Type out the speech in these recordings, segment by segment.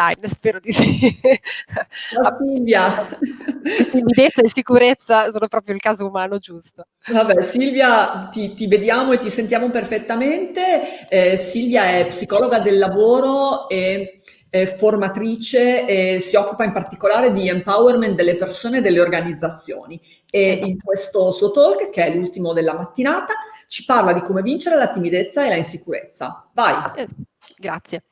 online, spero di sì. Ciao Silvia. Timidezza e sicurezza sono proprio il caso umano giusto. Vabbè, Silvia, ti, ti vediamo e ti sentiamo perfettamente. Eh, Silvia è psicologa del lavoro e formatrice e si occupa in particolare di empowerment delle persone e delle organizzazioni. E in questo suo talk, che è l'ultimo della mattinata, ci parla di come vincere la timidezza e la insicurezza. Vai! Eh, grazie.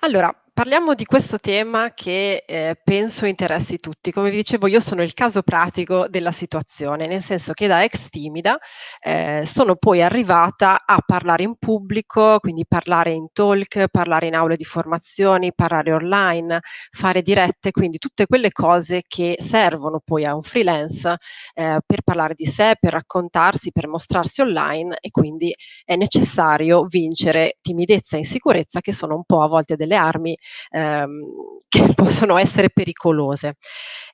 Allora, Parliamo di questo tema che eh, penso interessi tutti. Come vi dicevo, io sono il caso pratico della situazione, nel senso che da ex timida eh, sono poi arrivata a parlare in pubblico, quindi parlare in talk, parlare in aule di formazioni, parlare online, fare dirette, quindi tutte quelle cose che servono poi a un freelance eh, per parlare di sé, per raccontarsi, per mostrarsi online e quindi è necessario vincere timidezza e insicurezza che sono un po' a volte delle armi ehm, che possono essere pericolose.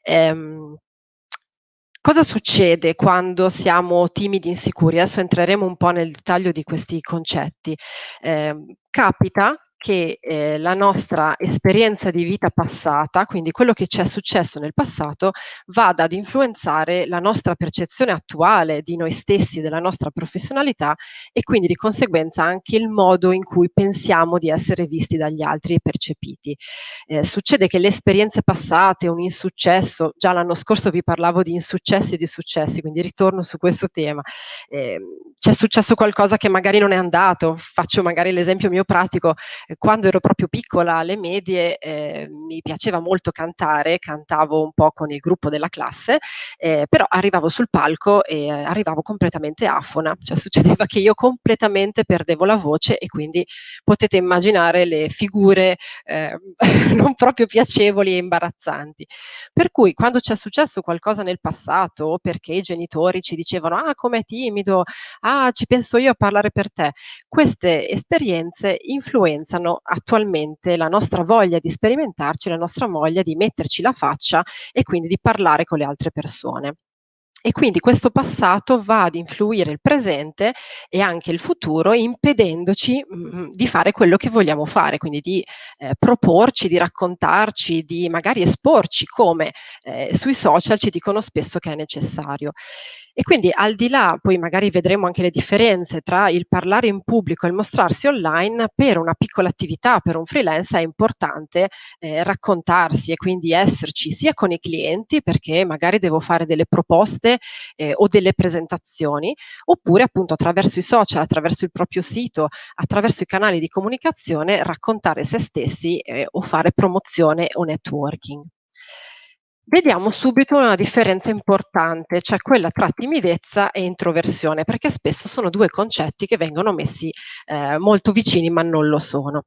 Ehm, cosa succede quando siamo timidi, insicuri? Adesso entreremo un po' nel dettaglio di questi concetti. Eh, capita che eh, la nostra esperienza di vita passata, quindi quello che ci è successo nel passato, vada ad influenzare la nostra percezione attuale di noi stessi, della nostra professionalità e quindi di conseguenza anche il modo in cui pensiamo di essere visti dagli altri e percepiti. Eh, succede che le esperienze passate, un insuccesso, già l'anno scorso vi parlavo di insuccessi e di successi, quindi ritorno su questo tema. Eh, c'è successo qualcosa che magari non è andato, faccio magari l'esempio mio pratico, quando ero proprio piccola alle medie eh, mi piaceva molto cantare, cantavo un po' con il gruppo della classe, eh, però arrivavo sul palco e arrivavo completamente afona, cioè succedeva che io completamente perdevo la voce e quindi potete immaginare le figure eh, non proprio piacevoli e imbarazzanti. Per cui quando c'è successo qualcosa nel passato, perché i genitori ci dicevano ah com'è timido, ah ci penso io a parlare per te, queste esperienze influenzano influenzano attualmente la nostra voglia di sperimentarci, la nostra voglia di metterci la faccia e quindi di parlare con le altre persone. E quindi questo passato va ad influire il presente e anche il futuro, impedendoci mh, mm, mm, di fare quello che vogliamo fare, quindi di eh, proporci, di raccontarci, di magari esporci come eh, sui social ci dicono spesso che è necessario. E quindi al di là, poi magari vedremo anche le differenze tra il parlare in pubblico e il mostrarsi online, per una piccola attività, per un freelance è importante eh, raccontarsi e quindi esserci sia con i clienti, perché magari devo fare delle proposte eh, o delle presentazioni, oppure appunto attraverso i social, attraverso il proprio sito, attraverso i canali di comunicazione, raccontare se stessi eh, o fare promozione o networking. Vediamo subito una differenza importante, cioè quella tra timidezza e introversione, perché spesso sono due concetti che vengono messi eh, molto vicini ma non lo sono.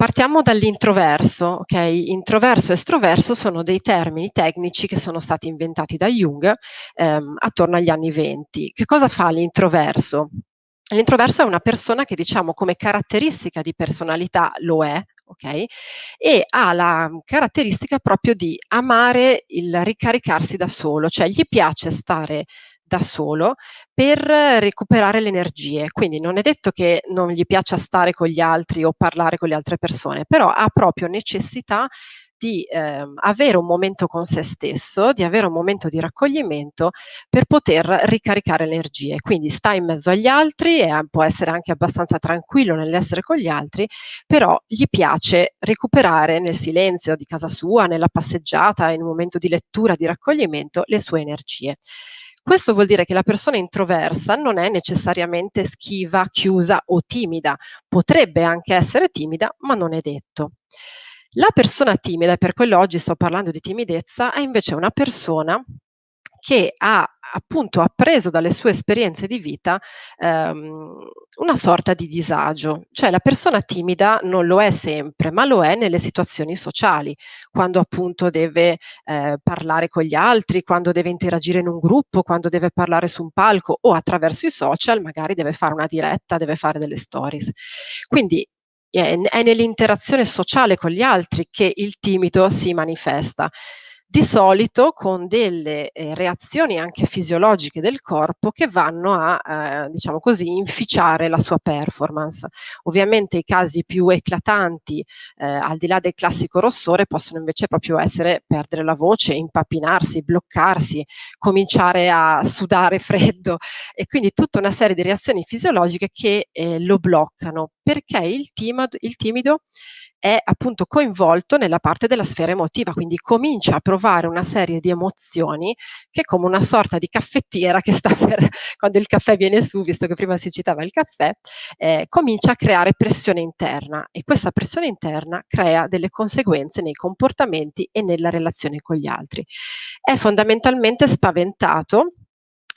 Partiamo dall'introverso, ok? Introverso e estroverso sono dei termini tecnici che sono stati inventati da Jung ehm, attorno agli anni 20. Che cosa fa l'introverso? L'introverso è una persona che diciamo come caratteristica di personalità lo è, ok? E ha la caratteristica proprio di amare il ricaricarsi da solo, cioè gli piace stare da solo per recuperare le energie. Quindi non è detto che non gli piaccia stare con gli altri o parlare con le altre persone, però ha proprio necessità di eh, avere un momento con se stesso, di avere un momento di raccoglimento per poter ricaricare le energie. Quindi sta in mezzo agli altri e può essere anche abbastanza tranquillo nell'essere con gli altri, però gli piace recuperare nel silenzio di casa sua, nella passeggiata, in un momento di lettura, di raccoglimento, le sue energie. Questo vuol dire che la persona introversa non è necessariamente schiva, chiusa o timida, potrebbe anche essere timida, ma non è detto. La persona timida, e per quello oggi sto parlando di timidezza, è invece una persona che ha appunto appreso dalle sue esperienze di vita ehm, una sorta di disagio. Cioè la persona timida non lo è sempre, ma lo è nelle situazioni sociali, quando appunto deve eh, parlare con gli altri, quando deve interagire in un gruppo, quando deve parlare su un palco o attraverso i social, magari deve fare una diretta, deve fare delle stories. Quindi è, è nell'interazione sociale con gli altri che il timido si manifesta. Di solito con delle eh, reazioni anche fisiologiche del corpo che vanno a, eh, diciamo così, inficiare la sua performance. Ovviamente i casi più eclatanti, eh, al di là del classico rossore, possono invece proprio essere perdere la voce, impapinarsi, bloccarsi, cominciare a sudare freddo e quindi tutta una serie di reazioni fisiologiche che eh, lo bloccano perché il timido, il timido è appunto coinvolto nella parte della sfera emotiva, quindi comincia a provare una serie di emozioni che è come una sorta di caffettiera che sta per, quando il caffè viene su, visto che prima si citava il caffè, eh, comincia a creare pressione interna e questa pressione interna crea delle conseguenze nei comportamenti e nella relazione con gli altri. È fondamentalmente spaventato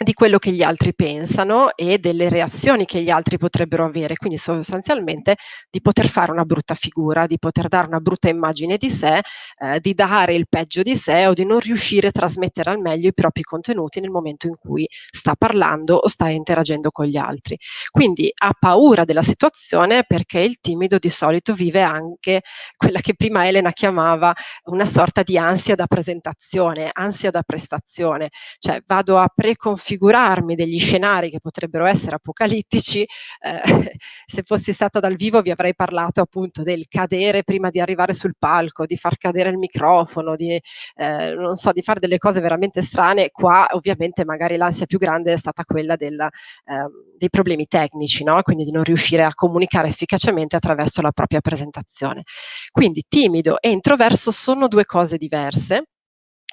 di quello che gli altri pensano e delle reazioni che gli altri potrebbero avere, quindi sostanzialmente di poter fare una brutta figura, di poter dare una brutta immagine di sé, eh, di dare il peggio di sé o di non riuscire a trasmettere al meglio i propri contenuti nel momento in cui sta parlando o sta interagendo con gli altri. Quindi ha paura della situazione perché il timido di solito vive anche quella che prima Elena chiamava una sorta di ansia da presentazione, ansia da prestazione, cioè vado a preconfigurare figurarmi degli scenari che potrebbero essere apocalittici, eh, se fossi stata dal vivo vi avrei parlato appunto del cadere prima di arrivare sul palco, di far cadere il microfono, di, eh, non so, di fare delle cose veramente strane. Qua ovviamente magari l'ansia più grande è stata quella della, eh, dei problemi tecnici, no? quindi di non riuscire a comunicare efficacemente attraverso la propria presentazione. Quindi timido e introverso sono due cose diverse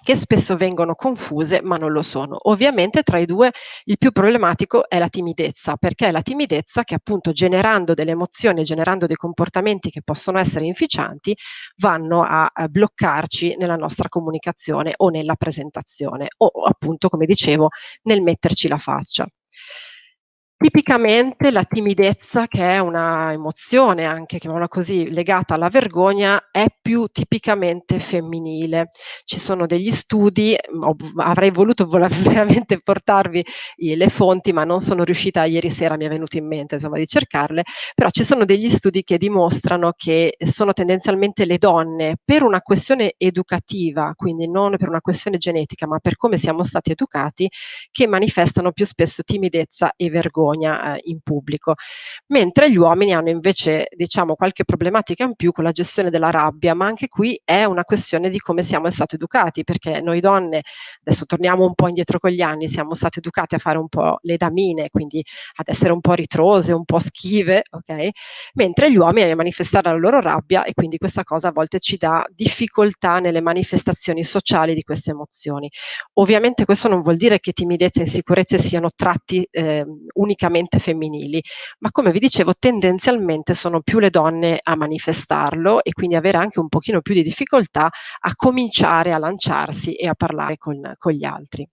che spesso vengono confuse ma non lo sono. Ovviamente tra i due il più problematico è la timidezza, perché è la timidezza che appunto generando delle emozioni, generando dei comportamenti che possono essere inficianti, vanno a, a bloccarci nella nostra comunicazione o nella presentazione o appunto, come dicevo, nel metterci la faccia. Tipicamente la timidezza, che è una emozione anche, chiamiamola così, legata alla vergogna, è più tipicamente femminile. Ci sono degli studi, ho, avrei voluto veramente portarvi le fonti, ma non sono riuscita, ieri sera mi è venuto in mente insomma, di cercarle, però ci sono degli studi che dimostrano che sono tendenzialmente le donne, per una questione educativa, quindi non per una questione genetica, ma per come siamo stati educati, che manifestano più spesso timidezza e vergogna vergogna eh, in pubblico, mentre gli uomini hanno invece diciamo qualche problematica in più con la gestione della rabbia, ma anche qui è una questione di come siamo stati educati, perché noi donne, adesso torniamo un po' indietro con gli anni, siamo state educate a fare un po' le damine, quindi ad essere un po' ritrose, un po' schive, ok? Mentre gli uomini a manifestare la loro rabbia e quindi questa cosa a volte ci dà difficoltà nelle manifestazioni sociali di queste emozioni. Ovviamente questo non vuol dire che timidezza e insicurezze siano tratti eh, unicamente femminili, ma come vi dicevo tendenzialmente sono più le donne a manifestarlo e quindi avere anche un pochino più di difficoltà a cominciare a lanciarsi e a parlare con, con gli altri.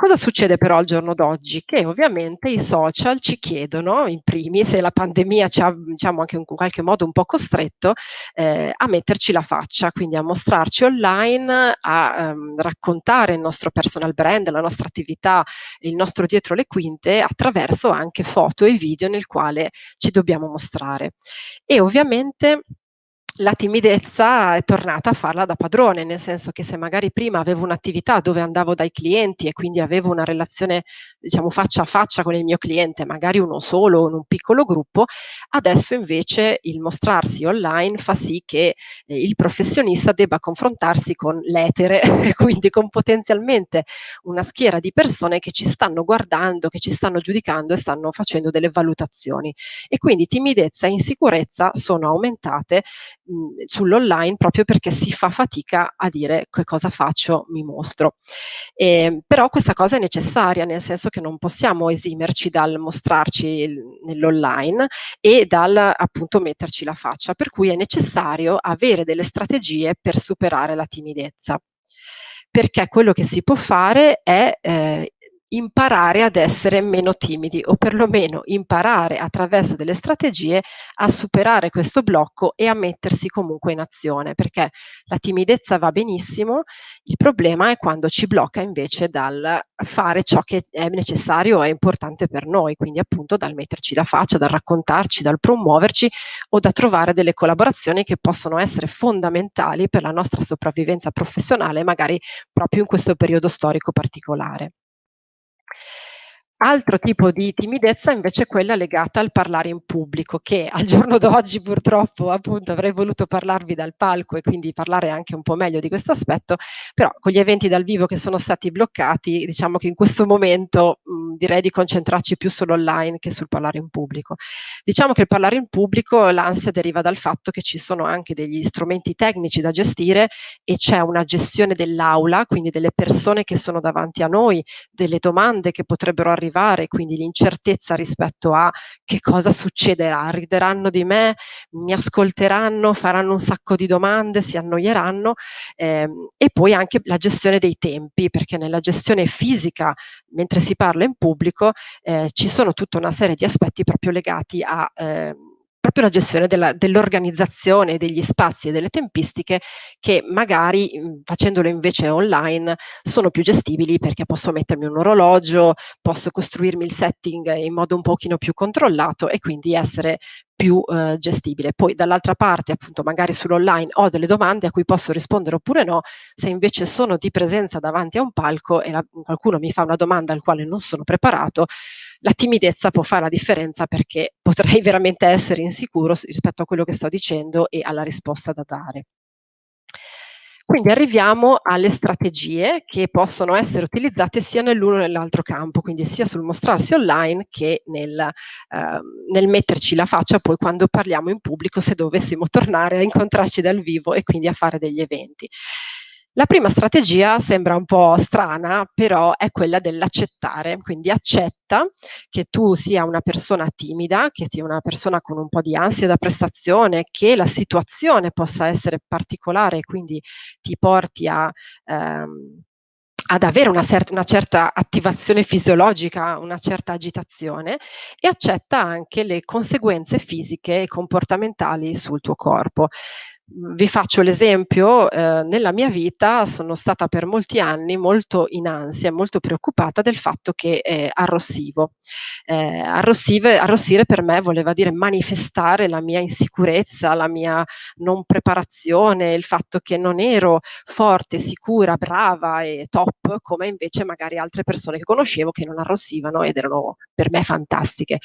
Cosa succede però al giorno d'oggi? Che ovviamente i social ci chiedono, in primis, e la pandemia ci ha diciamo anche in qualche modo un po' costretto, eh, a metterci la faccia, quindi a mostrarci online, a ehm, raccontare il nostro personal brand, la nostra attività, il nostro dietro le quinte attraverso anche foto e video nel quale ci dobbiamo mostrare. E ovviamente la timidezza è tornata a farla da padrone, nel senso che se magari prima avevo un'attività dove andavo dai clienti e quindi avevo una relazione, diciamo, faccia a faccia con il mio cliente, magari uno solo o in un piccolo gruppo, adesso invece il mostrarsi online fa sì che eh, il professionista debba confrontarsi con l'etere, quindi con potenzialmente una schiera di persone che ci stanno guardando, che ci stanno giudicando e stanno facendo delle valutazioni. E quindi timidezza e insicurezza sono aumentate sull'online proprio perché si fa fatica a dire che cosa faccio, mi mostro. Eh, però questa cosa è necessaria, nel senso che non possiamo esimerci dal mostrarci nell'online e dal appunto metterci la faccia, per cui è necessario avere delle strategie per superare la timidezza. Perché quello che si può fare è eh, imparare ad essere meno timidi o perlomeno imparare attraverso delle strategie a superare questo blocco e a mettersi comunque in azione, perché la timidezza va benissimo, il problema è quando ci blocca invece dal fare ciò che è necessario e importante per noi, quindi appunto dal metterci la faccia, dal raccontarci, dal promuoverci o da trovare delle collaborazioni che possono essere fondamentali per la nostra sopravvivenza professionale, magari proprio in questo periodo storico particolare. Altro tipo di timidezza invece è quella legata al parlare in pubblico, che al giorno d'oggi purtroppo appunto avrei voluto parlarvi dal palco e quindi parlare anche un po' meglio di questo aspetto, però con gli eventi dal vivo che sono stati bloccati, diciamo che in questo momento mh, direi di concentrarci più sull'online che sul parlare in pubblico. Diciamo che il parlare in pubblico, l'ansia deriva dal fatto che ci sono anche degli strumenti tecnici da gestire e c'è una gestione dell'aula, quindi delle persone che sono davanti a noi, delle domande che potrebbero arrivare arrivare, quindi l'incertezza rispetto a che cosa succederà, rideranno di me, mi ascolteranno, faranno un sacco di domande, si annoieranno ehm, e poi anche la gestione dei tempi, perché nella gestione fisica, mentre si parla in pubblico, eh, ci sono tutta una serie di aspetti proprio legati a... Eh, proprio la gestione dell'organizzazione degli spazi e delle tempistiche che magari mhmm, facendolo invece online sono più gestibili perché posso mettermi un orologio, posso costruirmi il setting in modo un pochino più controllato e quindi essere più eh, gestibile. Poi dall'altra parte, appunto, magari sull'online ho delle domande a cui posso rispondere oppure no, se invece sono di presenza davanti a un palco e la, qualcuno mi fa una domanda al quale non sono preparato, la timidezza può fare la differenza perché potrei veramente essere insicuro rispetto a quello che sto dicendo e alla risposta da dare. Quindi arriviamo alle strategie che possono essere utilizzate sia nell'uno che nell'altro campo, quindi sia sul mostrarsi online che nel, eh, nel, metterci la faccia poi quando parliamo in pubblico se dovessimo tornare a incontrarci dal vivo e quindi a fare degli eventi. La prima strategia sembra un po' strana, però è quella dell'accettare, quindi accetta che tu sia una persona timida, che sia una persona con un po' di ansia da prestazione, che la situazione possa essere particolare e quindi ti porti a... Ehm, ad avere una, una, certa attivazione fisiologica, una certa agitazione e accetta anche le conseguenze fisiche e comportamentali sul tuo corpo vi faccio l'esempio, eh, nella mia vita sono stata per molti anni molto in ansia, molto preoccupata del fatto che eh, arrossivo. Eh, arrossire per me voleva dire manifestare la mia insicurezza, la mia non preparazione, il fatto che non ero forte, sicura, brava e top come invece magari altre persone che conoscevo che non arrossivano ed erano per me fantastiche.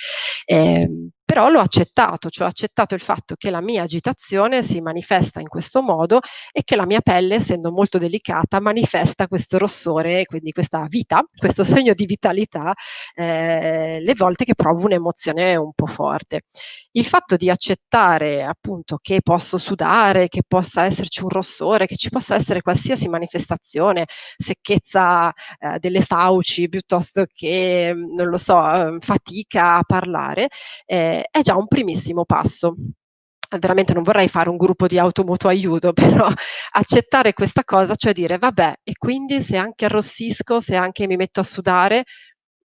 Eh, però l'ho accettato, cioè ho accettato il fatto che la mia agitazione si manifesta in questo modo e che la mia pelle, essendo molto delicata, manifesta questo rossore, quindi questa vita, questo segno di vitalità, eh, le volte che provo un'emozione un po' forte. Il fatto di accettare appunto che posso sudare, che possa esserci un rossore, che ci possa essere qualsiasi manifestazione, secchezza eh, delle fauci piuttosto che, non lo so, fatica a parlare, eh, è già un primissimo passo. Veramente non vorrei fare un gruppo di automoto aiuto, però accettare questa cosa, cioè dire vabbè, e quindi se anche arrossisco, se anche mi metto a sudare,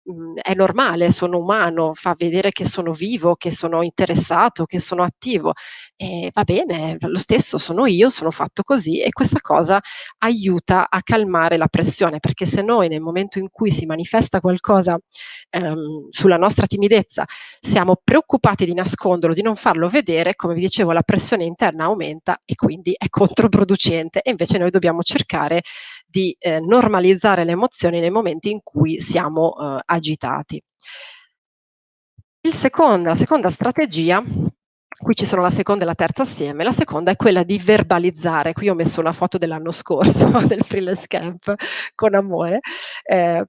Mhmm, è normale, sono umano, fa vedere che sono vivo, che sono interessato, che sono attivo. E va bene, lo stesso sono io, sono fatto così e questa cosa aiuta a calmare la pressione, perché se noi nel momento in cui si manifesta qualcosa ehm, sulla nostra timidezza siamo preoccupati di nasconderlo, di non farlo vedere, come vi dicevo, la pressione interna aumenta e quindi è controproducente e invece noi dobbiamo cercare di eh, normalizzare le emozioni nei momenti in cui siamo eh, agitati. Secondo, la seconda strategia qui ci sono la seconda e la terza assieme, la seconda è quella di verbalizzare, qui ho messo una foto dell'anno scorso del freelance camp con amore, eh,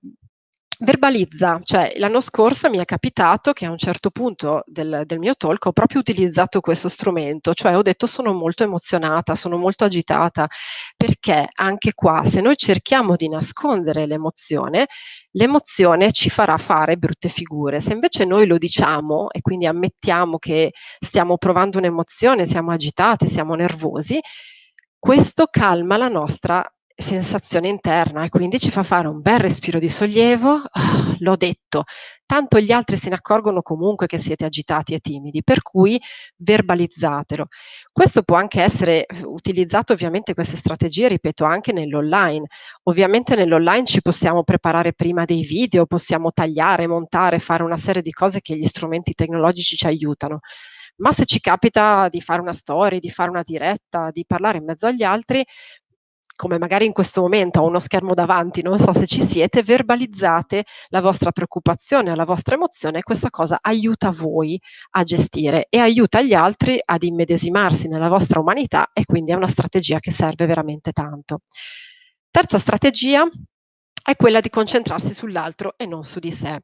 verbalizza, cioè l'anno scorso mi è capitato che a un certo punto del, del, mio talk ho proprio utilizzato questo strumento, cioè ho detto sono molto emozionata, sono molto agitata, perché anche qua se noi cerchiamo di nascondere l'emozione, l'emozione ci farà fare brutte figure, se invece noi lo diciamo e quindi ammettiamo che stiamo provando un'emozione, siamo agitati, siamo nervosi, questo calma la nostra sensazione interna e quindi ci fa fare un bel respiro di sollievo, ah, l'ho detto, tanto gli altri se ne accorgono comunque che siete agitati e timidi, per cui verbalizzatelo. Questo può anche essere utilizzato ovviamente queste strategie, ripeto, anche nell'online. Ovviamente nell'online ci possiamo preparare prima dei video, possiamo tagliare, montare, fare una serie di cose che gli strumenti tecnologici ci aiutano. Ma se ci capita di fare una storia, di fare una diretta, di parlare in mezzo agli altri, come magari in questo momento ho uno schermo davanti, non so se ci siete, verbalizzate la vostra preoccupazione, la vostra emozione questa cosa aiuta voi a gestire e aiuta gli altri ad immedesimarsi nella vostra umanità e quindi è una strategia che serve veramente tanto. Terza strategia è quella di concentrarsi sull'altro e non su di sé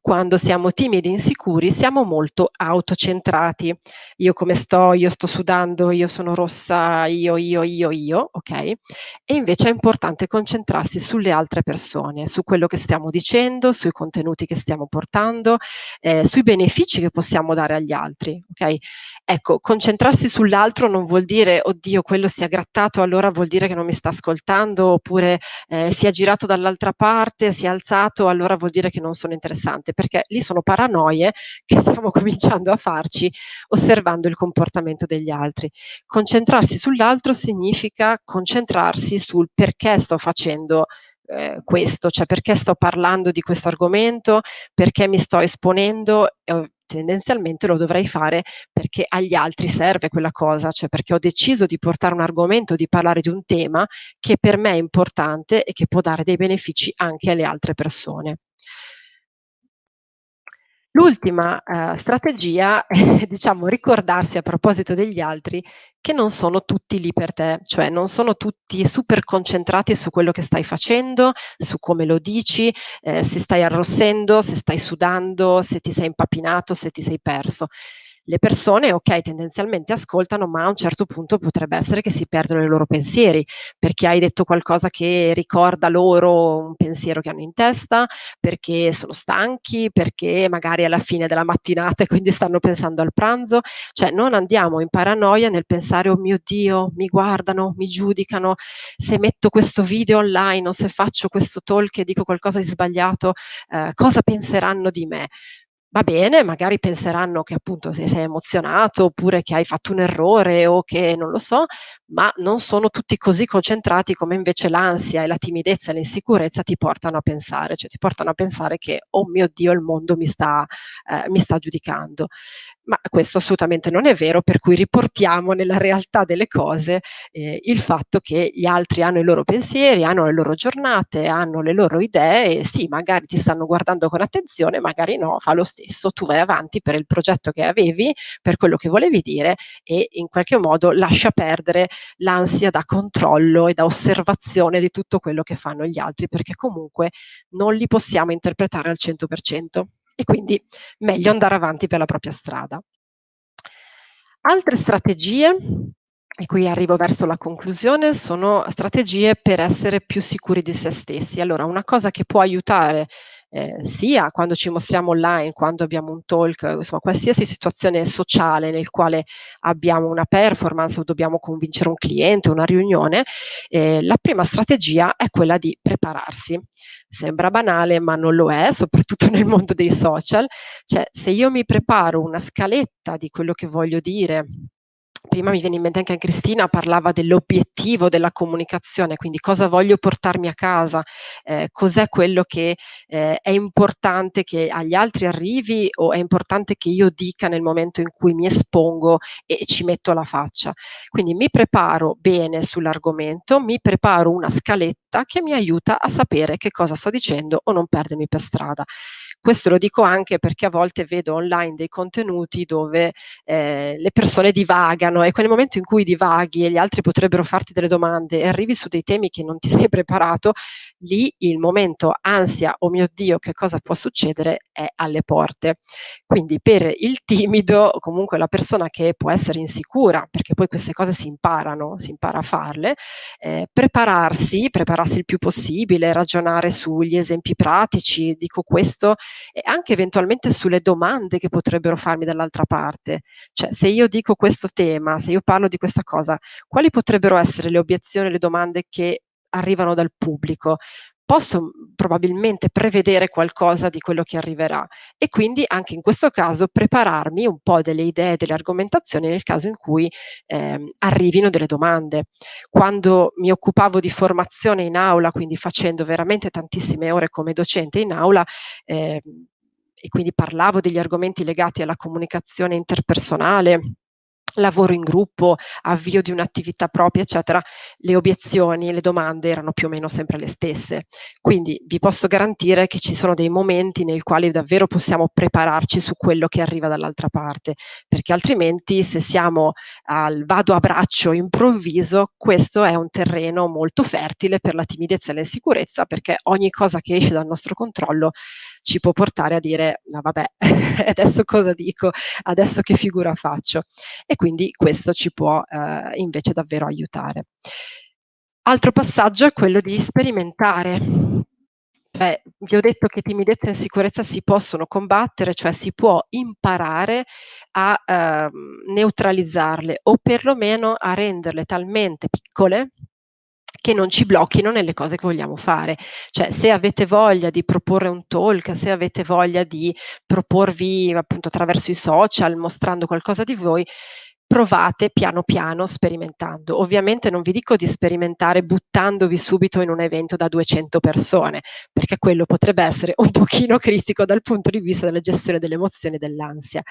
quando siamo timidi e insicuri siamo molto autocentrati. Io come sto, io sto sudando, io sono rossa, io, io, io, io, ok? E invece è importante concentrarsi sulle altre persone, su quello che stiamo dicendo, sui contenuti che stiamo portando, eh, sui benefici che possiamo dare agli altri, ok? Ecco, concentrarsi sull'altro non vuol dire, oddio, quello si è grattato, allora vuol dire che non mi sta ascoltando, oppure eh, si è girato dall'altra parte, si è alzato, allora vuol dire che non sono interessante perché lì sono paranoie che stiamo cominciando a farci osservando il comportamento degli altri. Concentrarsi sull'altro significa concentrarsi sul perché sto facendo eh, questo, cioè perché sto parlando di questo argomento, perché mi sto esponendo, eh, tendenzialmente lo dovrei fare perché agli altri serve quella cosa, cioè perché ho deciso di portare un argomento, di parlare di un tema che per me è importante e che può dare dei benefici anche alle altre persone. L'ultima, ehm, strategia è diciamo ricordarsi a proposito degli altri che non sono tutti lì per te, cioè non sono tutti super concentrati su quello che stai facendo, su come lo dici, ehm, se stai arrossendo, se stai sudando, se ti sei impapinato, se ti sei perso le persone, ok, tendenzialmente ascoltano, ma a un certo punto potrebbe essere che si perdono i loro pensieri, perché hai detto qualcosa che ricorda loro un pensiero che hanno in testa, perché sono stanchi, perché magari è la fine della mattinata e quindi stanno pensando al pranzo, cioè non andiamo in paranoia nel pensare, oh mio Dio, mi guardano, mi giudicano, se metto questo video online o se faccio questo talk e dico qualcosa di sbagliato, eh, cosa penseranno di me? Va bene, magari penseranno che appunto se sei emozionato oppure che hai fatto un errore o che non lo so, ma non sono tutti così concentrati come invece l'ansia e la timidezza e l'insicurezza ti portano a pensare, cioè ti portano a pensare che oh mio Dio il mondo mi sta, eh, mi sta giudicando ma questo assolutamente non è vero, per cui riportiamo nella realtà delle cose eh, il fatto che gli altri hanno i loro pensieri, hanno le loro giornate, hanno le loro idee e sì, magari ti stanno guardando con attenzione, magari no, fa lo stesso, tu vai avanti per il progetto che avevi, per quello che volevi dire e in qualche modo lascia perdere l'ansia da controllo e da osservazione di tutto quello che fanno gli altri, perché comunque non li possiamo interpretare al 100% e quindi meglio andare avanti per la propria strada. Altre strategie, e qui arrivo verso la conclusione, sono strategie per essere più sicuri di se stessi. Allora, una cosa che può aiutare eh, sia quando ci mostriamo online, quando abbiamo un talk, insomma qualsiasi situazione sociale nel quale abbiamo una performance o dobbiamo convincere un cliente, una riunione, eh, la prima strategia è quella di prepararsi. Sembra banale, ma non lo è, soprattutto nel mondo dei social. Cioè, se io mi preparo una scaletta di quello che voglio dire, prima mi viene in mente anche Cristina, parlava dell'obiettivo della comunicazione, quindi cosa voglio portarmi a casa, eh, cos'è quello che eh, è importante che agli altri arrivi o è importante che io dica nel momento in cui mi espongo e, ci metto la faccia. Quindi mi preparo bene sull'argomento, mi preparo una scaletta che mi aiuta a sapere che cosa sto dicendo o non perdermi per strada. Questo lo dico anche perché a volte vedo online dei contenuti dove eh, le persone divagano e quel momento in cui divaghi e gli altri potrebbero farti delle domande e arrivi su dei temi che non ti sei preparato, lì il momento ansia, oh mio Dio, che cosa può succedere, è alle porte. Quindi per il timido, o comunque la persona che può essere insicura, perché poi queste cose si imparano, si impara a farle, eh, prepararsi, prepararsi il più possibile, ragionare sugli esempi pratici, dico questo e anche eventualmente sulle domande che potrebbero farmi dall'altra parte. Cioè, se io dico questo tema, se io parlo di questa cosa, quali potrebbero essere le obiezioni, le domande che arrivano dal pubblico, posso probabilmente prevedere qualcosa di quello che arriverà e quindi anche in questo caso prepararmi un po' delle idee, delle argomentazioni nel caso in cui eh, arrivino delle domande. Quando mi occupavo di formazione in aula, quindi facendo veramente tantissime ore come docente in aula, eh, e quindi parlavo degli argomenti legati alla comunicazione interpersonale, lavoro in gruppo, avvio di un'attività propria, eccetera, le obiezioni, le domande erano più o meno sempre le stesse. Quindi vi posso garantire che ci sono dei momenti nei quali davvero possiamo prepararci su quello che arriva dall'altra parte, perché altrimenti se siamo al vado a braccio improvviso, questo è un terreno molto fertile per la timidezza e l'insicurezza, perché ogni cosa che esce dal nostro controllo ci può portare a dire, no vabbè, adesso cosa dico, adesso che figura faccio. E quindi questo ci può eh, invece davvero aiutare. Altro passaggio è quello di sperimentare. Cioè, vi ho detto che timidezza e insicurezza si possono combattere, cioè si può imparare a eh, neutralizzarle o perlomeno a renderle talmente piccole che non ci blocchino nelle cose che vogliamo fare. Cioè, se avete voglia di proporre un talk, se avete voglia di proporvi appunto attraverso i social, mostrando qualcosa di voi, provate piano piano sperimentando. Ovviamente non vi dico di sperimentare buttandovi subito in un evento da 200 persone, perché quello potrebbe essere un pochino critico dal punto di vista della gestione delle emozioni e dell'ansia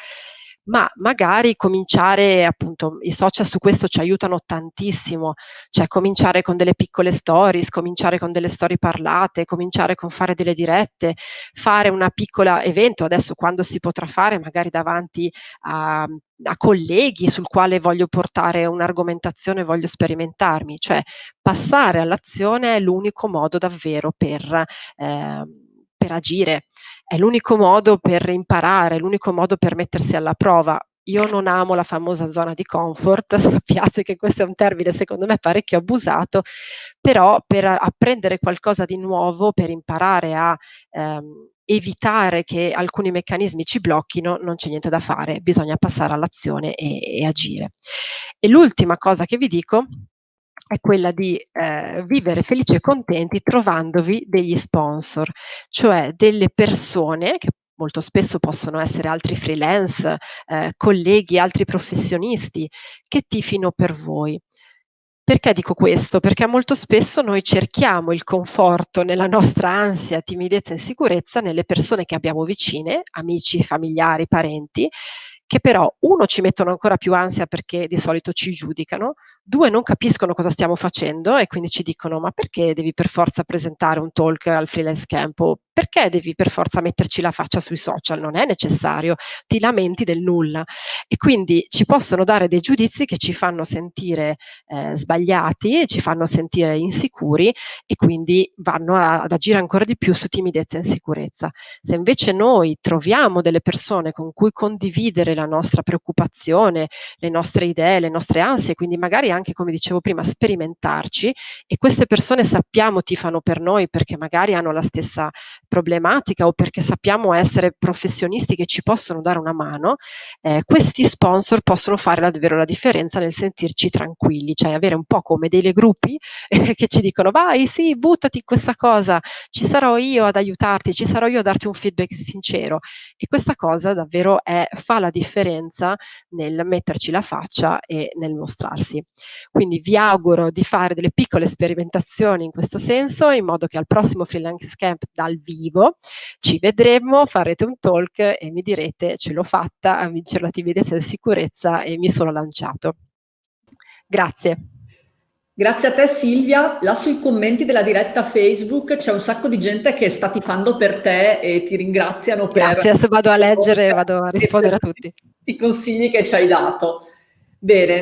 ma magari cominciare, appunto, i social su questo ci aiutano tantissimo, cioè cominciare con delle piccole stories, cominciare con delle storie parlate, cominciare con fare delle dirette, fare una piccola evento, adesso quando si potrà fare, magari davanti a, a colleghi sul quale voglio portare un'argomentazione, voglio sperimentarmi, cioè passare all'azione è l'unico modo davvero per, eh, per agire è l'unico modo per imparare, è l'unico modo per mettersi alla prova. Io non amo la famosa zona di comfort, sappiate che questo è un termine secondo me parecchio abusato, però per apprendere qualcosa di nuovo, per imparare a ehm, evitare che alcuni meccanismi ci blocchino, non c'è niente da fare, bisogna passare all'azione e, e agire. E l'ultima cosa che vi dico è quella di eh, vivere felici e contenti trovandovi degli sponsor, cioè delle persone che molto spesso possono essere altri freelance, eh, colleghi, altri professionisti che tifino per voi. Perché dico questo? Perché molto spesso noi cerchiamo il conforto nella nostra ansia, timidezza e insicurezza nelle persone che abbiamo vicine, amici, familiari, parenti, che però uno ci mettono ancora più ansia perché di solito ci giudicano, due non capiscono cosa stiamo facendo e quindi ci dicono ma perché devi per forza presentare un talk al freelance camp o perché devi per forza metterci la faccia sui social? Non è necessario, ti lamenti del nulla. E quindi ci possono dare dei giudizi che ci fanno sentire eh, sbagliati, ci fanno sentire insicuri e quindi vanno a, ad agire ancora di più su timidezza e insicurezza. Se invece noi troviamo delle persone con cui condividere la nostra preoccupazione, le nostre idee, le nostre ansie, quindi magari anche, come dicevo prima, sperimentarci e queste persone sappiamo tifano per noi perché magari hanno la stessa problematica o perché sappiamo essere professionisti che ci possono dare una mano, eh, questi sponsor possono fare davvero la differenza nel sentirci tranquilli, cioè avere un po' come dei gruppi eh, che ci dicono vai sì, buttati in questa cosa, ci sarò io ad aiutarti, ci sarò io a darti un feedback sincero e questa cosa davvero è, fa la differenza nel metterci la faccia e nel mostrarsi. Quindi vi auguro di fare delle piccole sperimentazioni in questo senso in modo che al prossimo freelance camp dal vivo vivo, ci vedremo, farete un talk e mi direte ce l'ho fatta a vincere la timidezza e la sicurezza e mi sono lanciato. Grazie. Grazie a te Silvia, là sui commenti della diretta Facebook c'è un sacco di gente che sta tifando per te e ti ringraziano per... Grazie, se vado a leggere vado a rispondere a tutti. I consigli che ci hai dato. Bene,